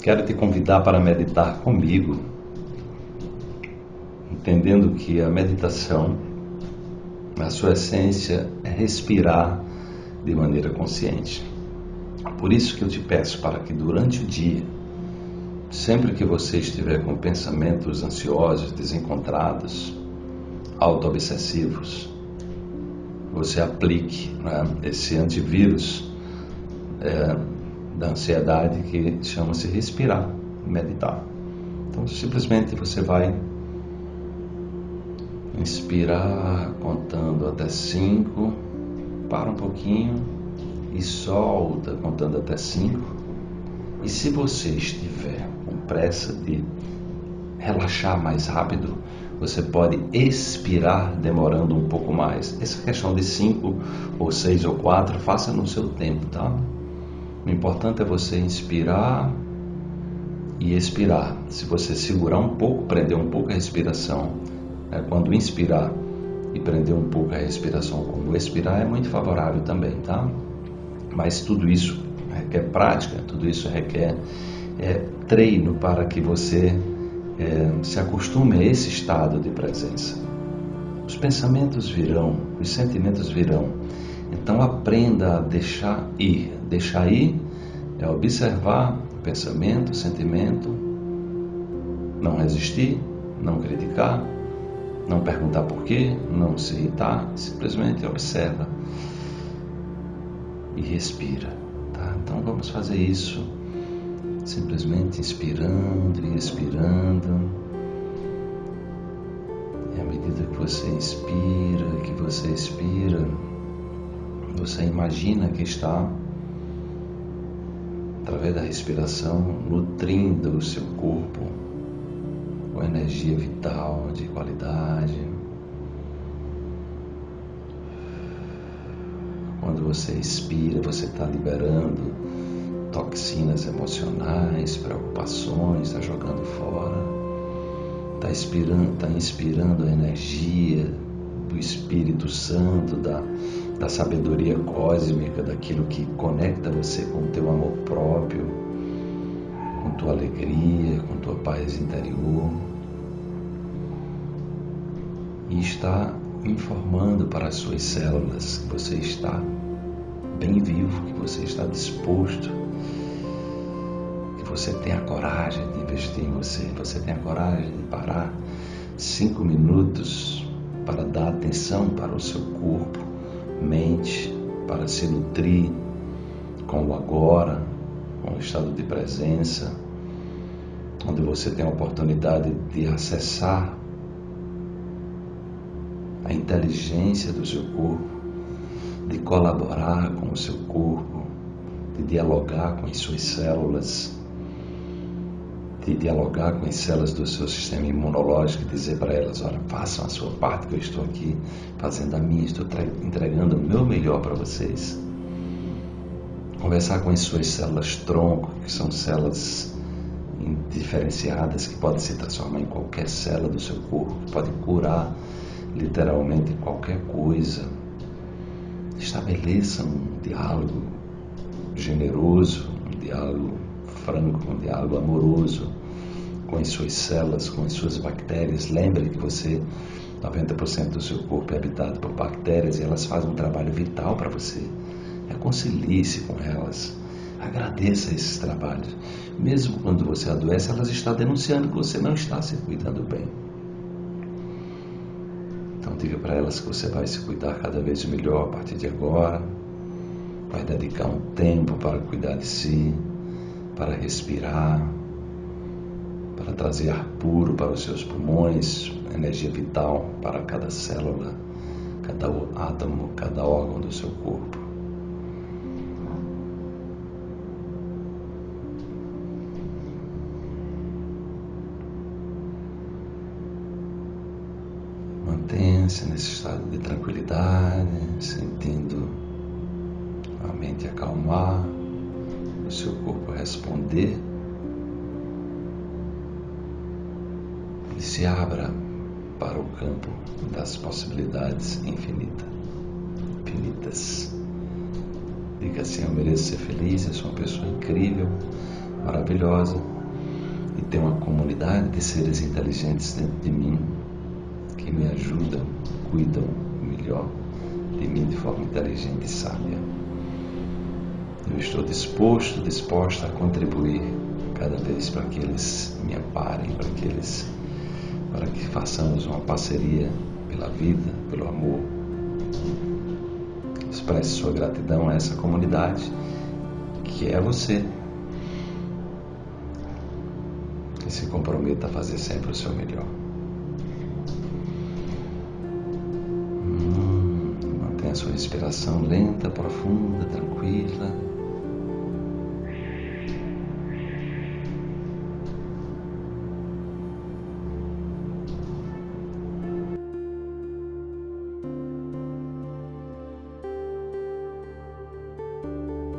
quero te convidar para meditar comigo, entendendo que a meditação, a sua essência, é respirar de maneira consciente. Por isso que eu te peço para que durante o dia, sempre que você estiver com pensamentos ansiosos, desencontrados, auto-obsessivos, você aplique né, esse antivírus é, da ansiedade que chama-se respirar, meditar. Então, simplesmente você vai inspirar contando até cinco, para um pouquinho e solta contando até cinco. E se você estiver com pressa de relaxar mais rápido, você pode expirar demorando um pouco mais. Essa questão de 5 ou 6 ou 4, faça no seu tempo, tá? O importante é você inspirar e expirar. Se você segurar um pouco, prender um pouco a respiração, né? quando inspirar e prender um pouco a respiração, como expirar, é muito favorável também, tá? Mas tudo isso requer prática, tudo isso requer é, treino para que você é, se acostume a esse estado de presença. Os pensamentos virão, os sentimentos virão. Então aprenda a deixar ir. Deixar ir é observar o pensamento, o sentimento, não resistir, não criticar, não perguntar por quê, não se irritar, simplesmente observa e respira. Tá? Então vamos fazer isso simplesmente inspirando e expirando. E à medida que você inspira, que você expira, você imagina que está, através da respiração, nutrindo o seu corpo com energia vital de qualidade. Quando você expira, você está liberando toxinas emocionais, preocupações, está jogando fora, está inspirando, tá inspirando a energia do Espírito Santo, da, da sabedoria cósmica, daquilo que conecta você com o teu amor próprio, com tua alegria, com tua paz interior. E está informando para as suas células que você está bem vivo, que você está disposto você tenha coragem de investir em você, você tenha coragem de parar cinco minutos para dar atenção para o seu corpo, mente, para se nutrir com o agora, com o estado de presença, onde você tem a oportunidade de acessar a inteligência do seu corpo, de colaborar com o seu corpo, de dialogar com as suas células dialogar com as células do seu sistema imunológico e dizer para elas: olha, façam a sua parte, que eu estou aqui fazendo a minha, estou entregando o meu melhor para vocês. Conversar com as suas células tronco, que são células diferenciadas que podem se transformar em qualquer célula do seu corpo, que podem curar literalmente qualquer coisa. Estabeleça um diálogo generoso, franco, um diálogo amoroso com as suas células, com as suas bactérias. Lembre que você, 90% do seu corpo é habitado por bactérias e elas fazem um trabalho vital para você. Reconcilie-se com elas. Agradeça esses trabalhos. Mesmo quando você adoece, elas estão denunciando que você não está se cuidando bem. Então diga para elas que você vai se cuidar cada vez melhor a partir de agora. Vai dedicar um tempo para cuidar de si para respirar, para trazer ar puro para os seus pulmões, energia vital para cada célula, cada átomo, cada órgão do seu corpo. Mantenha-se nesse estado de tranquilidade, sentindo seu corpo responder e se abra para o campo das possibilidades infinitas. infinitas. Diga assim: Eu mereço ser feliz, eu sou uma pessoa incrível, maravilhosa e tenho uma comunidade de seres inteligentes dentro de mim que me ajudam, cuidam melhor de mim de forma inteligente e sábia. Eu estou disposto, disposta a contribuir cada vez para que eles me amparem, para que eles, para que façamos uma parceria pela vida, pelo amor. Expresse sua gratidão a essa comunidade que é você. E se comprometa a fazer sempre o seu melhor. Hum, mantenha a sua respiração lenta, profunda, tranquila.